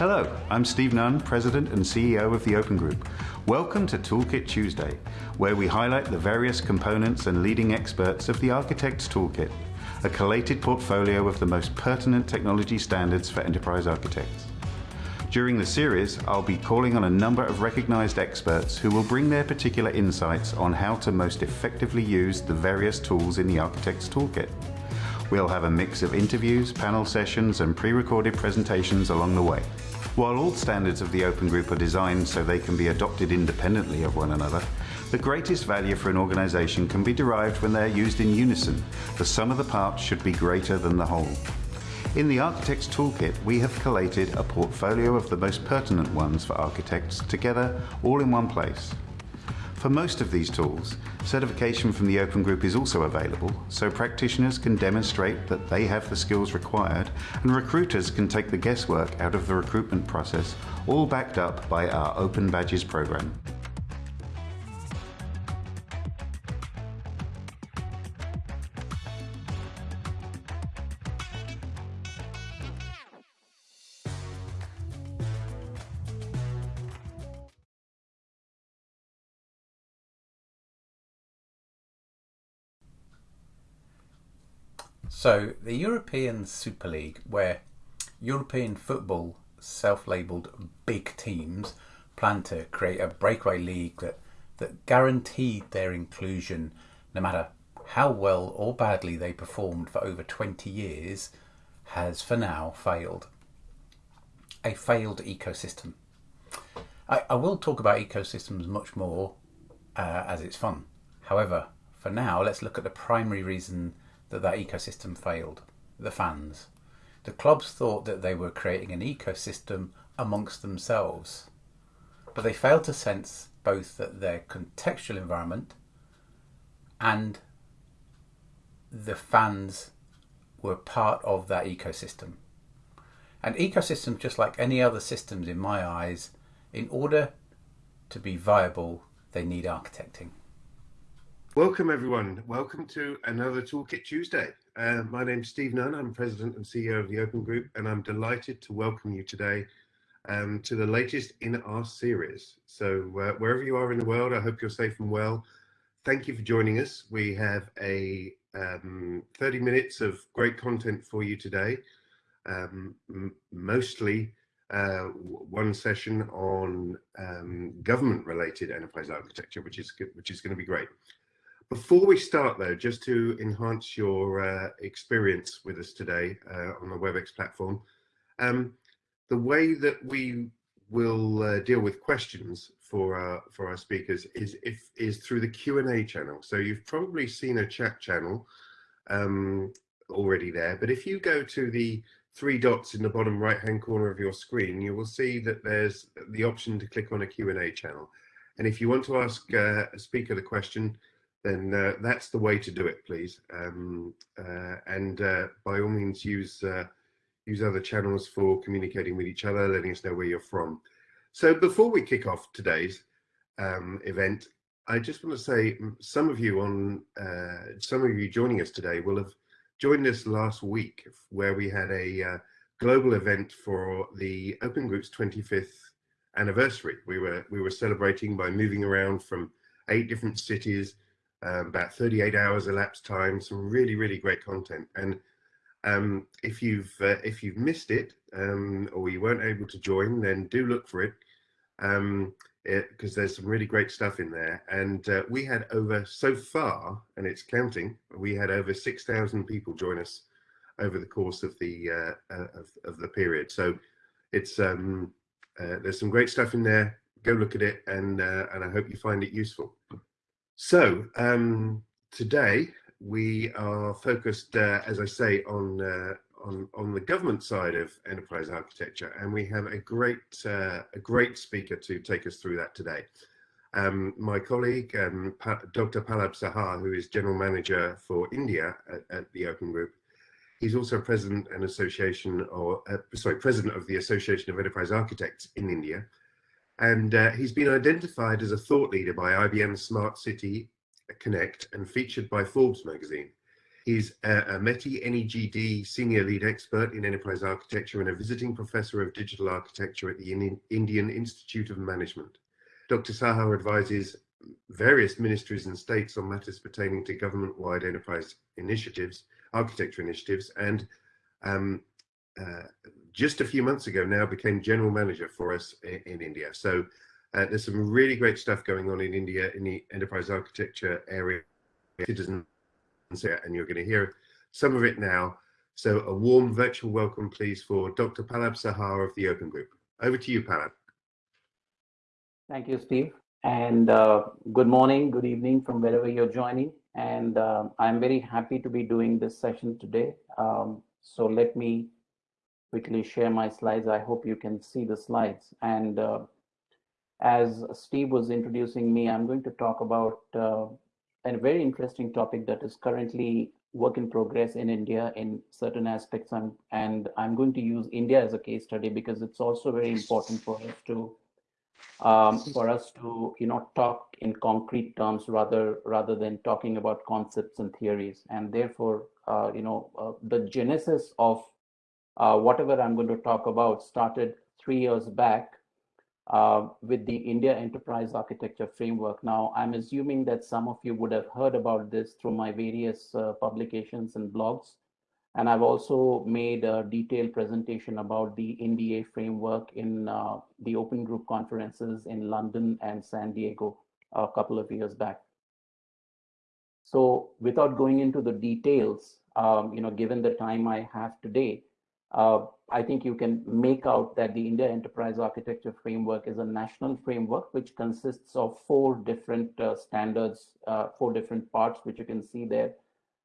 Hello, I'm Steve Nunn, President and CEO of the Open Group. Welcome to Toolkit Tuesday, where we highlight the various components and leading experts of the Architect's Toolkit, a collated portfolio of the most pertinent technology standards for enterprise architects. During the series, I'll be calling on a number of recognized experts who will bring their particular insights on how to most effectively use the various tools in the Architect's Toolkit. We'll have a mix of interviews, panel sessions, and pre-recorded presentations along the way. While all standards of the Open Group are designed so they can be adopted independently of one another, the greatest value for an organization can be derived when they are used in unison. The sum of the parts should be greater than the whole. In the Architect's Toolkit, we have collated a portfolio of the most pertinent ones for architects together all in one place. For most of these tools, certification from the Open Group is also available, so practitioners can demonstrate that they have the skills required and recruiters can take the guesswork out of the recruitment process, all backed up by our Open Badges program. So, the European Super League, where European football self labelled big teams plan to create a breakaway league that, that guaranteed their inclusion no matter how well or badly they performed for over 20 years, has for now failed. A failed ecosystem. I, I will talk about ecosystems much more uh, as it's fun. However, for now, let's look at the primary reason that that ecosystem failed the fans. The clubs thought that they were creating an ecosystem amongst themselves, but they failed to sense both that their contextual environment and the fans were part of that ecosystem. And ecosystems, just like any other systems in my eyes, in order to be viable, they need architecting. Welcome, everyone. Welcome to another Toolkit Tuesday. Uh, my name's Steve Nunn. I'm President and CEO of the Open Group, and I'm delighted to welcome you today um, to the latest in our series. So, uh, wherever you are in the world, I hope you're safe and well. Thank you for joining us. We have a um, 30 minutes of great content for you today, um, mostly uh, one session on um, government-related enterprise architecture, which is which is going to be great. Before we start though, just to enhance your uh, experience with us today uh, on the WebEx platform, um, the way that we will uh, deal with questions for our, for our speakers is if is through the Q&A channel. So you've probably seen a chat channel um, already there, but if you go to the three dots in the bottom right hand corner of your screen, you will see that there's the option to click on a Q&A channel. And if you want to ask uh, a speaker the question, then uh, that's the way to do it, please. Um, uh, and uh, by all means, use uh, use other channels for communicating with each other, letting us know where you're from. So before we kick off today's um, event, I just want to say some of you on uh, some of you joining us today will have joined us last week, where we had a uh, global event for the Open Group's 25th anniversary. We were we were celebrating by moving around from eight different cities um, about 38 hours elapsed time, some really, really great content. And um, if you've uh, if you've missed it um, or you weren't able to join, then do look for it because um, there's some really great stuff in there. And uh, we had over so far, and it's counting, we had over 6,000 people join us over the course of the uh, uh, of, of, the period. So it's um, uh, there's some great stuff in there. Go look at it, and uh, and I hope you find it useful. So um, today we are focused, uh, as I say, on, uh, on on the government side of enterprise architecture, and we have a great uh, a great speaker to take us through that today. Um, my colleague, um, Dr. Pallab Saha, who is general manager for India at, at the Open Group, he's also president and association, or uh, sorry, president of the Association of Enterprise Architects in India and uh, he's been identified as a thought leader by IBM Smart City Connect and featured by Forbes magazine. He's a, MeitY NeGD Senior Lead Expert in Enterprise Architecture and a visiting Professor of Digital Architecture at the Indian Institute of Management. Dr. Saha advises various ministries and states on matters pertaining to government-wide enterprise initiatives, architecture initiatives, and um, uh, just a few months ago now became general manager for us in, in India. So uh, there's some really great stuff going on in India in the enterprise architecture area, citizens, and you're going to hear some of it now. So a warm virtual welcome, please, for Dr. Pallab Saha of the Open Group. Over to you, Pallab. Thank you, Steve. And uh, good morning, good evening from wherever you're joining. And uh, I'm very happy to be doing this session today. Um, so let me quickly share my slides. I hope you can see the slides. And uh, as Steve was introducing me, I'm going to talk about uh, a very interesting topic that is currently work in progress in India in certain aspects. I'm, and I'm going to use India as a case study because it's also very important for us to um, for us to you know talk in concrete terms rather rather than talking about concepts and theories and therefore uh, you know uh, the genesis of uh, whatever I'm going to talk about started three years back uh, with the India Enterprise Architecture Framework. Now, I'm assuming that some of you would have heard about this through my various uh, publications and blogs. And I've also made a detailed presentation about the IndEA framework in uh, the open group conferences in London and San Diego a couple of years back. So without going into the details, um, you know, given the time I have today, uh, I think you can make out that the India Enterprise Architecture Framework is a national framework which consists of four different uh, standards, uh, four different parts, which you can see there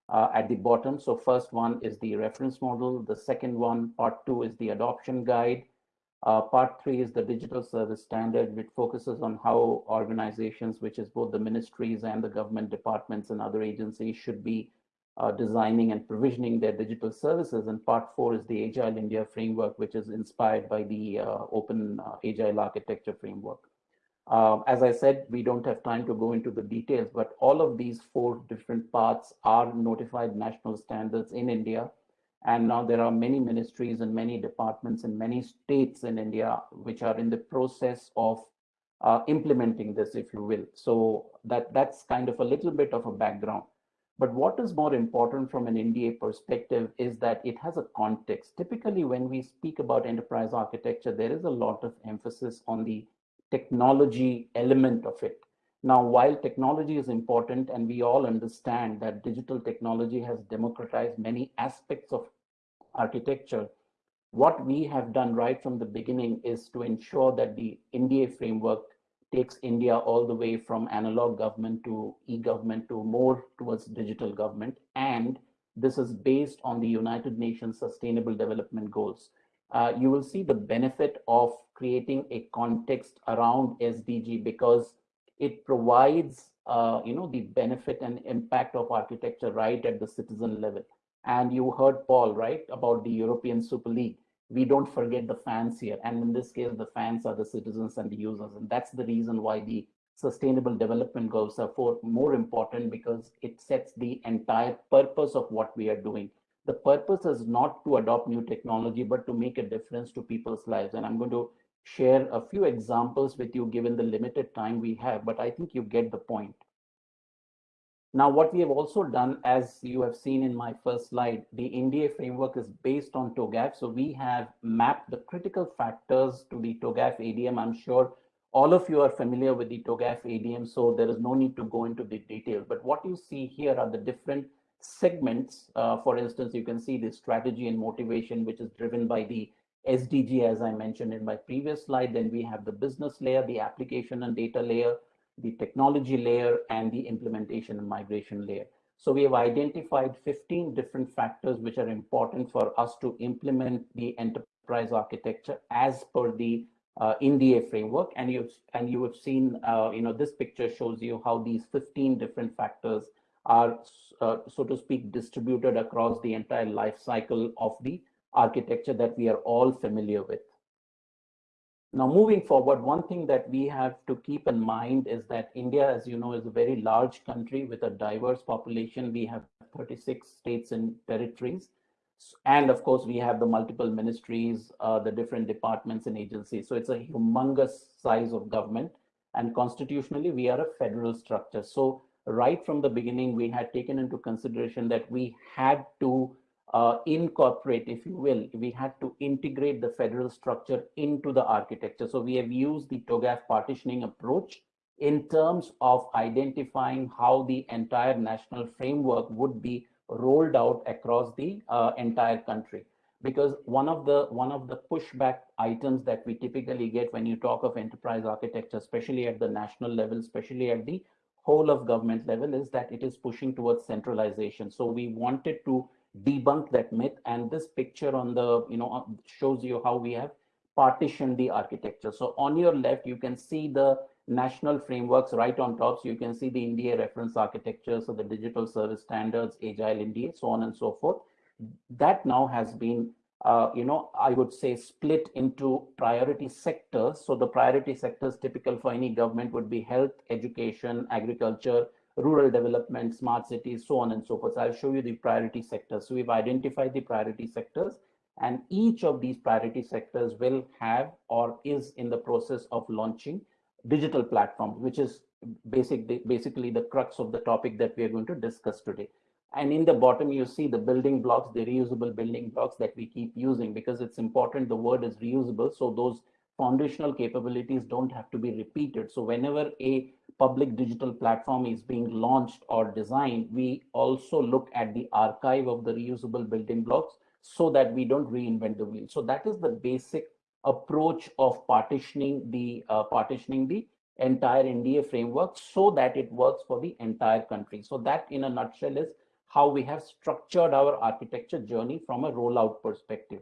uh, at the bottom. So first one is the reference model. The second one, part two, is the adoption guide. Uh, part three is the digital service standard, which focuses on how organizations, which is both the ministries and the government departments and other agencies should be uh, designing and provisioning their digital services. And part four is the Agile India framework, which is inspired by the uh, open uh, Agile architecture framework. Uh, as I said, we don't have time to go into the details, but all of these four different parts are notified national standards in India. And now there are many ministries and many departments and many states in India which are in the process of uh, implementing this, if you will. So that that's kind of a little bit of a background. But what is more important from an IndEA perspective is that it has a context. Typically, when we speak about enterprise architecture, there is a lot of emphasis on the technology element of it. Now, while technology is important and we all understand that digital technology has democratized many aspects of architecture, what we have done right from the beginning is to ensure that the IndEA framework takes India all the way from analog government to e-government to more towards digital government. And this is based on the United Nations Sustainable Development Goals. Uh, you will see the benefit of creating a context around SDG because it provides uh, you know the benefit and impact of architecture right at the citizen level. And you heard Paul right about the European Super League we don't forget the fans here. And in this case, the fans are the citizens and the users. And that's the reason why the sustainable development goals are for more important because it sets the entire purpose of what we are doing. The purpose is not to adopt new technology, but to make a difference to people's lives. And I'm going to share a few examples with you given the limited time we have, but I think you get the point. Now, what we have also done, as you have seen in my first slide, the IndEA framework is based on TOGAF. So we have mapped the critical factors to the TOGAF ADM. I'm sure all of you are familiar with the TOGAF ADM, so there is no need to go into the detail. But what you see here are the different segments. Uh, for instance, you can see the strategy and motivation, which is driven by the SDG, as I mentioned in my previous slide. Then we have the business layer, the application and data layer, the technology layer, and the implementation and migration layer. So we have identified 15 different factors which are important for us to implement the enterprise architecture as per the uh, IndEA framework. And you've and you have seen, uh, you know, this picture shows you how these 15 different factors are, uh, so to speak, distributed across the entire life cycle of the architecture that we are all familiar with. Now, moving forward, one thing that we have to keep in mind is that India, as you know, is a very large country with a diverse population. We have 36 states and territories. And of course, we have the multiple ministries, uh, the different departments and agencies. So it's a humongous size of government. And constitutionally, we are a federal structure. So right from the beginning, we had taken into consideration that we had to uh, incorporate, if you will, we had to integrate the federal structure into the architecture. So we have used the TOGAF partitioning approach in terms of identifying how the entire national framework would be rolled out across the uh, entire country because one of the one of the pushback items that we typically get when you talk of enterprise architecture especially at the national level especially at the whole of government level is that it is pushing towards centralization so we wanted to debunk that myth and this picture on the you know uh, shows you how we have partitioned the architecture so on your left you can see the national frameworks right on top. So you can see the India reference architecture, so the digital service standards, Agile India, so on and so forth. That now has been, uh, you know, I would say split into priority sectors. So the priority sectors typical for any government would be health, education, agriculture, rural development, smart cities, so on and so forth. So I'll show you the priority sectors. So we've identified the priority sectors and each of these priority sectors will have or is in the process of launching digital platforms, which is basic, basically the crux of the topic that we are going to discuss today. And in the bottom, you see the building blocks, the reusable building blocks that we keep using because it's important the word is reusable. So those foundational capabilities don't have to be repeated. So whenever a public digital platform is being launched or designed, we also look at the archive of the reusable building blocks so that we don't reinvent the wheel. So that is the basic approach of partitioning the uh, partitioning the entire IndEA framework so that it works for the entire country. So that in a nutshell is how we have structured our architecture journey from a rollout perspective.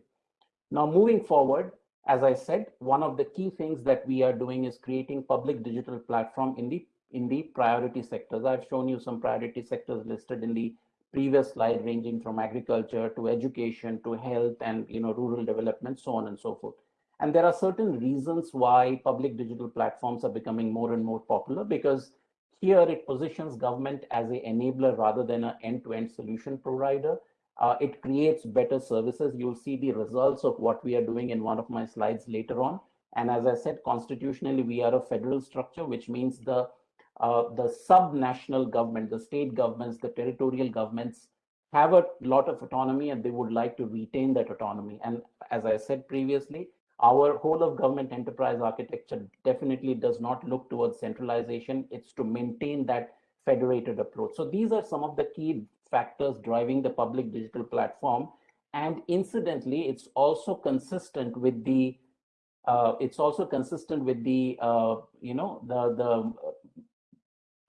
Now moving forward, as I said, one of the key things that we are doing is creating public digital platform in the in the priority sectors. I've shown you some priority sectors listed in the previous slide ranging from agriculture to education to health and you know rural development, so on and so forth. And there are certain reasons why public digital platforms are becoming more and more popular because here it positions government as an enabler rather than an end-to-end solution provider. Uh, it creates better services. You'll see the results of what we are doing in one of my slides later on. And as I said, constitutionally, we are a federal structure, which means the uh, the sub-national government, the state governments, the territorial governments have a lot of autonomy and they would like to retain that autonomy. And as I said previously, our whole of government enterprise architecture definitely does not look towards centralization. It's to maintain that federated approach. So these are some of the key factors driving the public digital platform. And incidentally, it's also consistent with the uh, it's also consistent with the uh, you know the the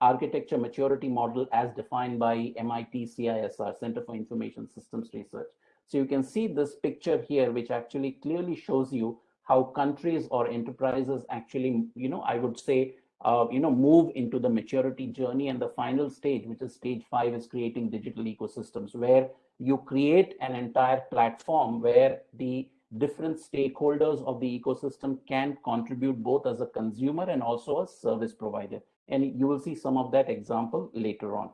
architecture maturity model as defined by MIT CISR Center for Information Systems Research. So you can see this picture here, which actually clearly shows you how countries or enterprises actually, you know, I would say, uh, you know, move into the maturity journey. And the final stage, which is stage five, is creating digital ecosystems where you create an entire platform where the different stakeholders of the ecosystem can contribute both as a consumer and also as a service provider. And you will see some of that example later on.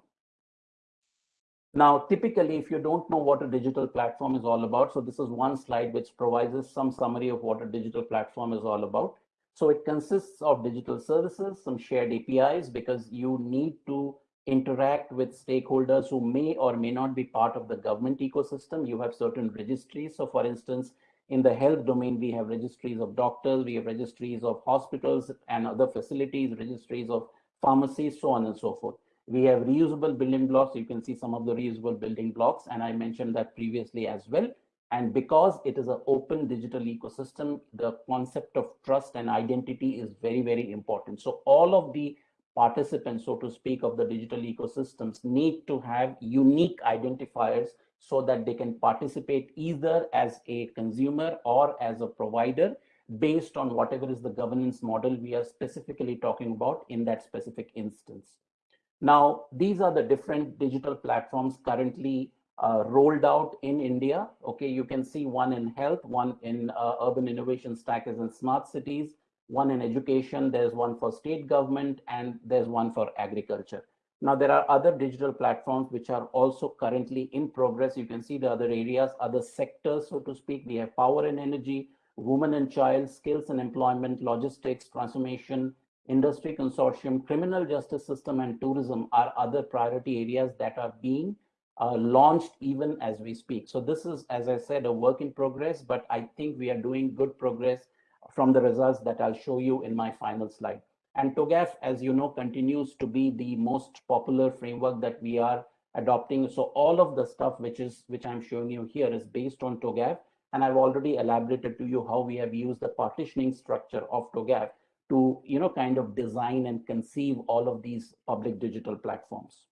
Now, typically, if you don't know what a digital platform is all about, so this is one slide which provides some summary of what a digital platform is all about. So it consists of digital services, some shared APIs, because you need to interact with stakeholders who may or may not be part of the government ecosystem. You have certain registries. So for instance, in the health domain, we have registries of doctors, we have registries of hospitals and other facilities, registries of pharmacies, so on and so forth. We have reusable building blocks. You can see some of the reusable building blocks, and I mentioned that previously as well. And because it is an open digital ecosystem, the concept of trust and identity is very, very important. So all of the participants, so to speak, of the digital ecosystems need to have unique identifiers so that they can participate either as a consumer or as a provider based on whatever is the governance model we are specifically talking about in that specific instance. Now, these are the different digital platforms currently uh, rolled out in India. Okay, you can see one in health, one in uh, urban innovation stack is in smart cities, one in education, there's one for state government, and there's one for agriculture. Now, there are other digital platforms which are also currently in progress. You can see the other areas, other sectors, so to speak. We have power and energy, women and child, skills and employment, logistics, transformation, industry consortium, criminal justice system, and tourism are other priority areas that are being uh, launched even as we speak. So this is, as I said, a work in progress, but I think we are doing good progress from the results that I'll show you in my final slide. And TOGAF, as you know, continues to be the most popular framework that we are adopting. So all of the stuff which is which I'm showing you here is based on TOGAF. And I've already elaborated to you how we have used the partitioning structure of TOGAF to, you know, kind of design and conceive all of these public digital platforms.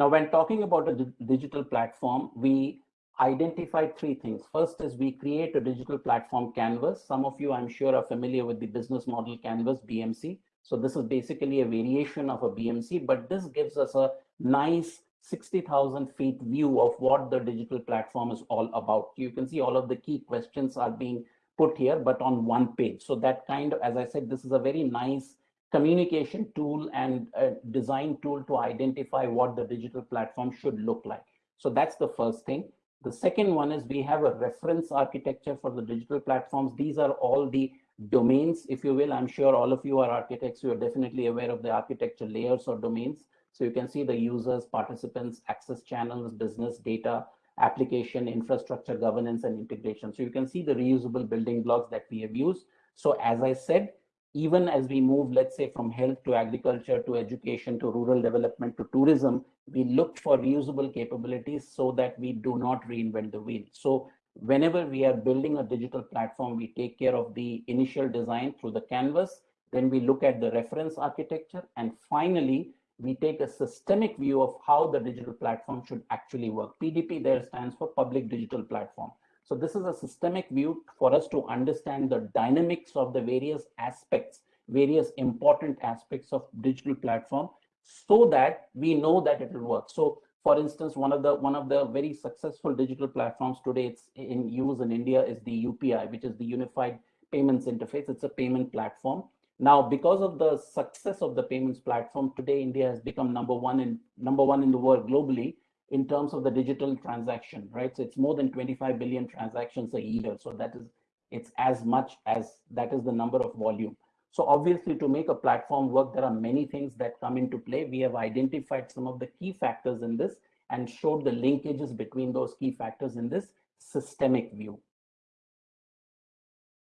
Now, when talking about a digital platform, we identified three things. First is we create a digital platform canvas. Some of you, I'm sure, are familiar with the business model canvas, BMC. So this is basically a variation of a BMC, but this gives us a nice 60,000 feet view of what the digital platform is all about. You can see all of the key questions are being put here, but on one page. So that kind of, as I said, this is a very nice communication tool and design tool to identify what the digital platform should look like. So that's the first thing. The second one is we have a reference architecture for the digital platforms. These are all the domains, if you will. I'm sure all of you are architects. You are definitely aware of the architecture layers or domains. So you can see the users, participants, access channels, business data, application, infrastructure, governance, and integration. So you can see the reusable building blocks that we have used. So as I said, even as we move, let's say, from health to agriculture to education to rural development to tourism, we look for reusable capabilities so that we do not reinvent the wheel. So whenever we are building a digital platform, we take care of the initial design through the canvas, then we look at the reference architecture, and finally, we take a systemic view of how the digital platform should actually work. PDP there stands for Public Digital Platform. So this is a systemic view for us to understand the dynamics of the various aspects, various important aspects of digital platform so that we know that it will work. So for instance, one of the one of the very successful digital platforms today it's in use in India is the UPI, which is the Unified Payments Interface. It's a payment platform. Now, because of the success of the payments platform, today India has become number one in number one in the world globally in terms of the digital transaction, right? So it's more than 25 billion transactions a year. So that is, it's as much as that is the number of volume. So obviously to make a platform work, there are many things that come into play. We have identified some of the key factors in this and showed the linkages between those key factors in this systemic view.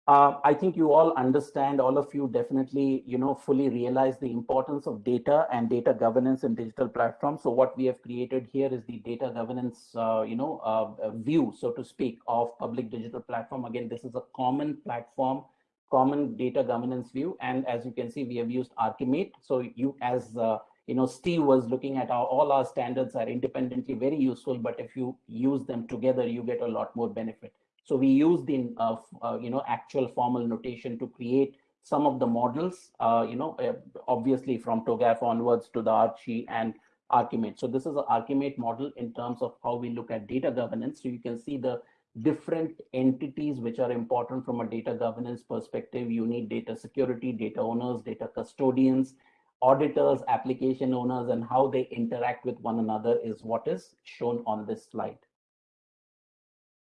Uh, I think you all understand, all of you definitely, you know, fully realize the importance of data and data governance in digital platforms. So what we have created here is the data governance, uh, you know, uh, view, so to speak, of public digital platform. Again, this is a common platform, common data governance view. And as you can see, we have used Archimate. So you, as uh, you know, Steve was looking at how all our standards are independently very useful, but if you use them together, you get a lot more benefit. So we use the uh, uh, you know actual formal notation to create some of the models, uh, you know, uh, obviously from TOGAF onwards to the Archie and Archimate. So this is an Archimate model in terms of how we look at data governance. So you can see the different entities which are important from a data governance perspective. You need data security, data owners, data custodians, auditors, application owners, and how they interact with one another is what is shown on this slide.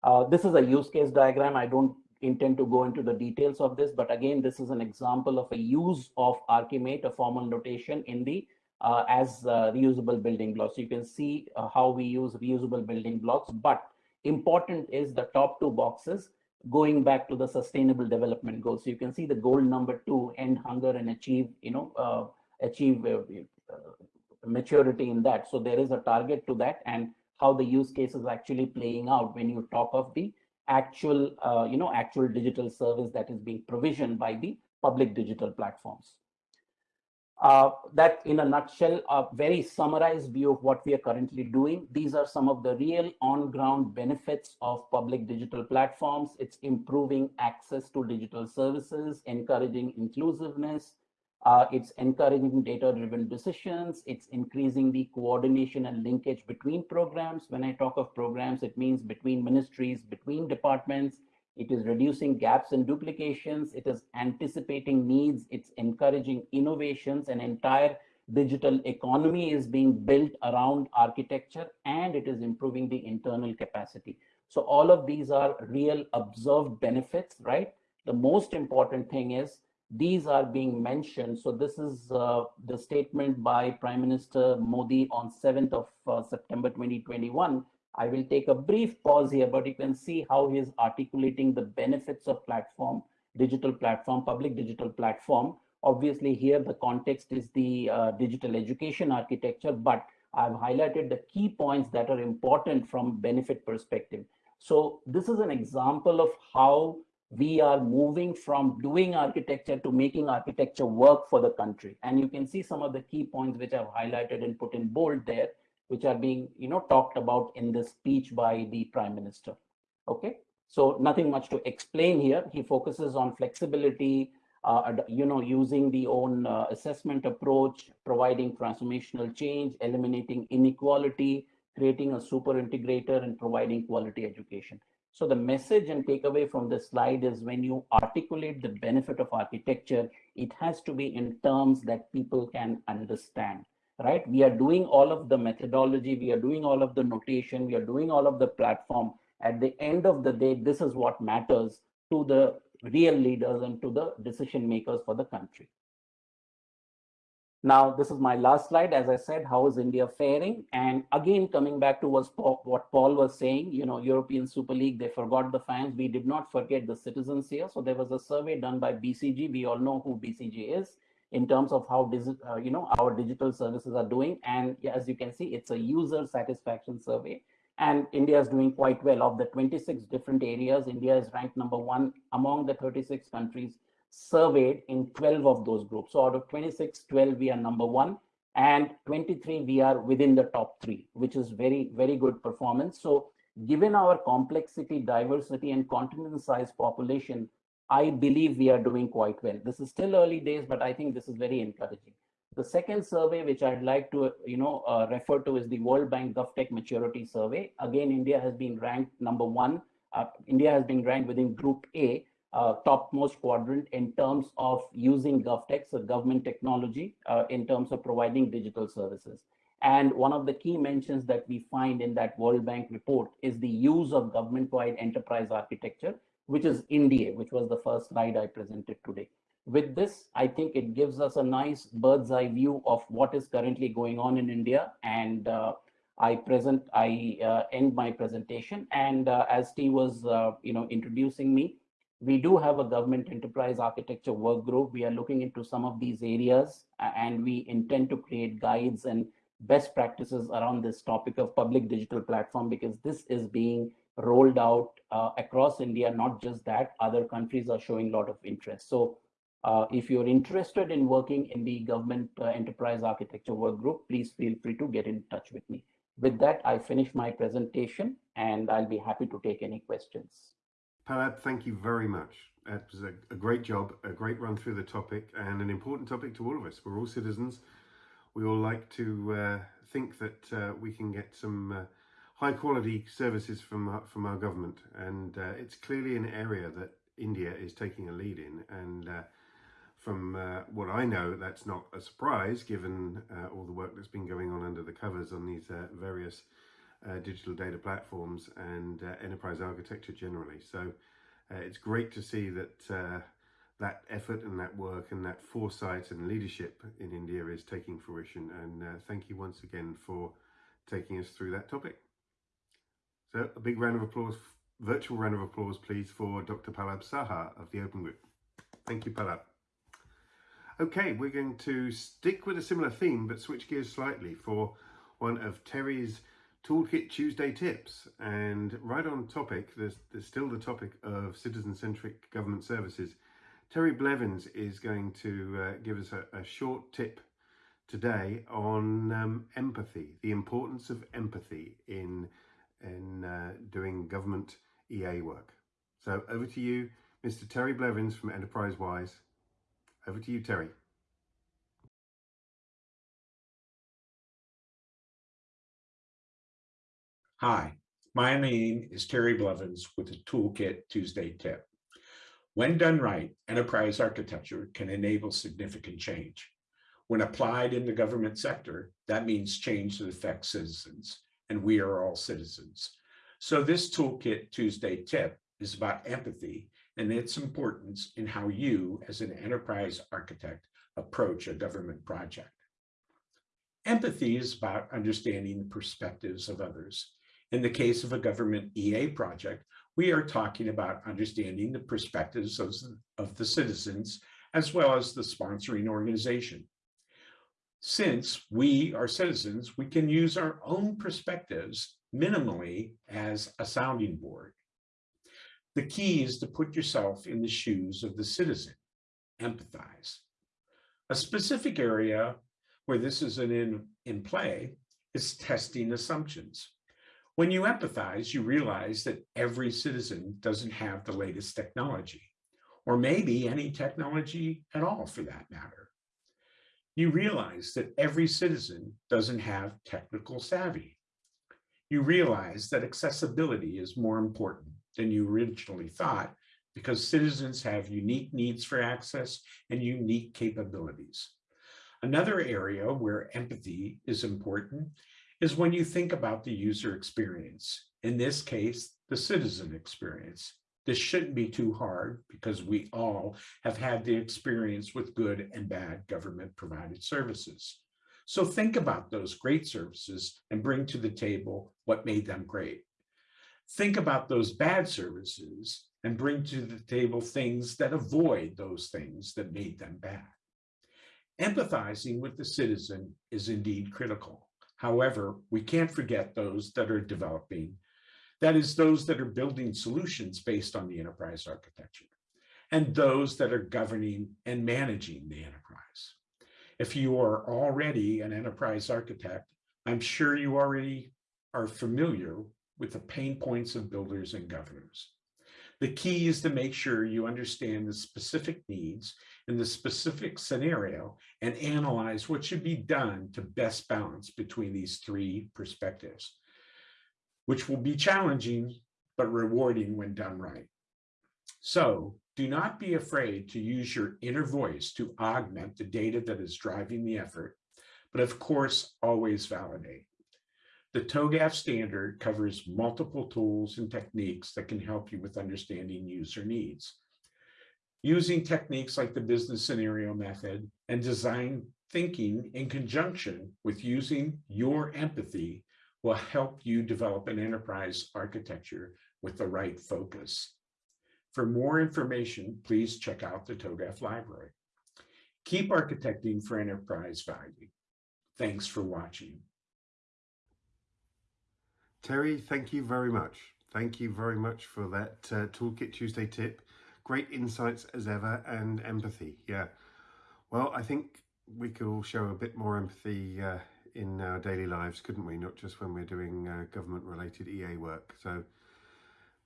Uh, this is a use case diagram. I don't intend to go into the details of this, but again, this is an example of a use of Archimate, a formal notation in the uh, as uh, reusable building blocks. You can see uh, how we use reusable building blocks, but important is the top two boxes going back to the sustainable development goals. So you can see the goal number two, end hunger and achieve, you know, uh, achieve uh, maturity in that. So there is a target to that and how the use case is actually playing out when you talk of the actual, uh, you know, actual digital service that is being provisioned by the public digital platforms. Uh, that in a nutshell, a very summarized view of what we are currently doing. These are some of the real on-ground benefits of public digital platforms. It's improving access to digital services, encouraging inclusiveness, uh, it's encouraging data-driven decisions. It's increasing the coordination and linkage between programs. When I talk of programs, it means between ministries, between departments. It is reducing gaps and duplications. It is anticipating needs. It's encouraging innovations and entire digital economy is being built around architecture and it is improving the internal capacity. So all of these are real observed benefits, right? The most important thing is these are being mentioned. So this is uh, the statement by Prime Minister Modi on 7th of uh, September 2021. I will take a brief pause here, but you can see how he is articulating the benefits of platform, digital platform, public digital platform. Obviously here the context is the uh, digital education architecture, but I've highlighted the key points that are important from benefit perspective. So this is an example of how we are moving from doing architecture to making architecture work for the country. And you can see some of the key points which I've highlighted and put in bold there, which are being you know talked about in this speech by the prime minister. Okay, so nothing much to explain here. He focuses on flexibility, uh, you know, using the own uh, assessment approach, providing transformational change, eliminating inequality, creating a super integrator and providing quality education. So the message and takeaway from this slide is when you articulate the benefit of architecture, it has to be in terms that people can understand, right? We are doing all of the methodology, we are doing all of the notation, we are doing all of the platform. At the end of the day, this is what matters to the real leaders and to the decision makers for the country. Now, this is my last slide. As I said, how is India faring? And again, coming back to what Paul was saying, you know, European Super League, they forgot the fans. We did not forget the citizens here. So there was a survey done by BCG. We all know who BCG is in terms of how, uh, you know, our digital services are doing. And as you can see, it's a user satisfaction survey. And India is doing quite well. Of the 26 different areas, India is ranked number one among the 36 countries surveyed in 12 of those groups. So out of 26, 12, we are number one and 23, we are within the top three, which is very, very good performance. So given our complexity, diversity and continent size population, I believe we are doing quite well. This is still early days, but I think this is very encouraging. The second survey, which I'd like to, you know, uh, refer to is the World Bank GovTech Maturity Survey. Again, India has been ranked number one. Uh, India has been ranked within Group A uh, topmost quadrant in terms of using GovTech, so government technology, uh, in terms of providing digital services. And one of the key mentions that we find in that World Bank report is the use of government-wide enterprise architecture, which is India, which was the first slide I presented today. With this, I think it gives us a nice bird's eye view of what is currently going on in India. And uh, I present, I uh, end my presentation. And uh, as Steve was, you know, introducing me, we do have a government enterprise architecture work group. We are looking into some of these areas and we intend to create guides and best practices around this topic of public digital platform because this is being rolled out uh, across India. Not just that, other countries are showing a lot of interest. So uh, if you're interested in working in the government uh, enterprise architecture work group, please feel free to get in touch with me. With that, I finish my presentation and I'll be happy to take any questions. Pallab, thank you very much. It was a, a, great job, a great run through the topic and an important topic to all of us. We're all citizens. We all like to uh, think that uh, we can get some uh, high quality services from, uh, from our government. And uh, it's clearly an area that India is taking a lead in. And uh, from what I know, that's not a surprise given all the work that's been going on under the covers on these various uh, digital data platforms and uh, enterprise architecture generally. So uh, it's great to see that uh, that effort and that work and that foresight and leadership in India is taking fruition. And uh, thank you once again for taking us through that topic. So a big round of applause, virtual round of applause, please, for Dr. Pallab Saha of the Open Group. Thank you, Pallab. Okay, we're going to stick with a similar theme, but switch gears slightly for one of Terry's Toolkit Tuesday tips and right on topic, there's, there's still the topic of citizen-centric government services. Terry Blevins is going to uh, give us a, a, short tip today on um, empathy, the importance of empathy in, in uh, doing government EA work. So over to you, Mr. Terry Blevins from Enterprise Wise. Over to you, Terry. Hi, my name is Terry Blevins with the Toolkit Tuesday tip. When done right, enterprise architecture can enable significant change. When applied in the government sector, that means change that affects citizens, and we are all citizens. So this Toolkit Tuesday tip is about empathy and its importance in how you, as an enterprise architect, approach a government project. Empathy is about understanding the perspectives of others. In the case of a government EA project, we are talking about understanding the perspectives of, of the citizens as well as the sponsoring organization. Since we are citizens, we can use our own perspectives minimally as a sounding board. The key is to put yourself in the shoes of the citizen, empathize. A specific area where this is an in, in play is testing assumptions. When you empathize, you realize that every citizen doesn't have the latest technology, or maybe any technology at all for that matter. You realize that every citizen doesn't have technical savvy. You realize that accessibility is more important than you originally thought because citizens have unique needs for access and unique capabilities. Another area where empathy is important is when you think about the user experience. In this case, the citizen experience. This shouldn't be too hard because we all have had the experience with good and bad government provided services. So think about those great services and bring to the table what made them great. Think about those bad services and bring to the table things that avoid those things that made them bad. Empathizing with the citizen is indeed critical. However, we can't forget those that are developing, that is those that are building solutions based on the enterprise architecture, and those that are governing and managing the enterprise. If you are already an enterprise architect, I'm sure you already are familiar with the pain points of builders and governors. The key is to make sure you understand the specific needs in the specific scenario and analyze what should be done to best balance between these three perspectives, which will be challenging but rewarding when done right. So do not be afraid to use your inner voice to augment the data that is driving the effort, but of course, always validate. The TOGAF standard covers multiple tools and techniques that can help you with understanding user needs. Using techniques like the business scenario method and design thinking in conjunction with using your empathy will help you develop an enterprise architecture with the right focus. For more information, please check out the TOGAF library. Keep architecting for enterprise value. Thanks for watching. Terry, thank you very much. Thank you very much for that uh, Toolkit Tuesday tip. Great insights as ever and empathy. Yeah. Well, I think we could all show a bit more empathy uh, in our daily lives, couldn't we? Not just when we're doing uh, government-related EA work. So a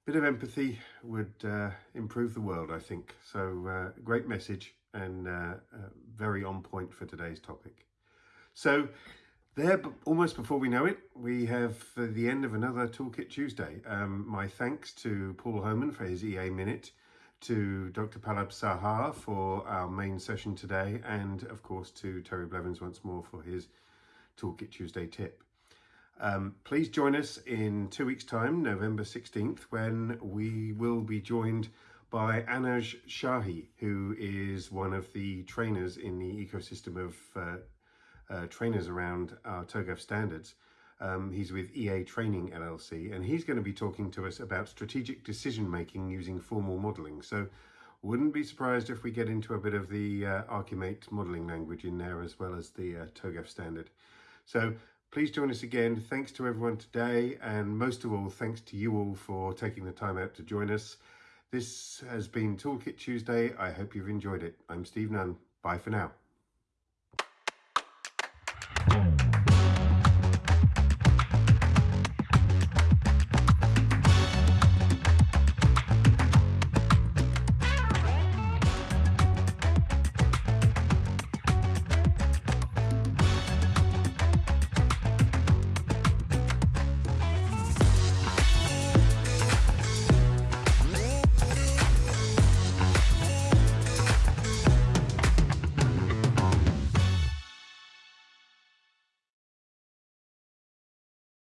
bit of empathy would uh, improve the world, I think. So uh, great message and uh, very on point for today's topic. So there, almost before we know it, we have the end of another Toolkit Tuesday. Um, my thanks to Paul Homan for his EA Minute, to Dr. Pallab Saha for our main session today, and of course to Terry Blevins once more for his Toolkit Tuesday tip. Um, please join us in two weeks' time, November 16th, when we will be joined by Anuj Shahi, who is one of the trainers in the ecosystem of uh, uh, trainers around our TOGAF standards. Um, he's with EA Training LLC, and he's going to be talking to us about strategic decision making using formal modeling. So, wouldn't be surprised if we get into a bit of the uh, Archimate modeling language in there as well as the uh, TOGAF standard. So, please join us again. Thanks to everyone today, and most of all, thanks to you all for taking the time out to join us. This has been Toolkit Tuesday. I hope you've enjoyed it. I'm Steve Nunn. Bye for now.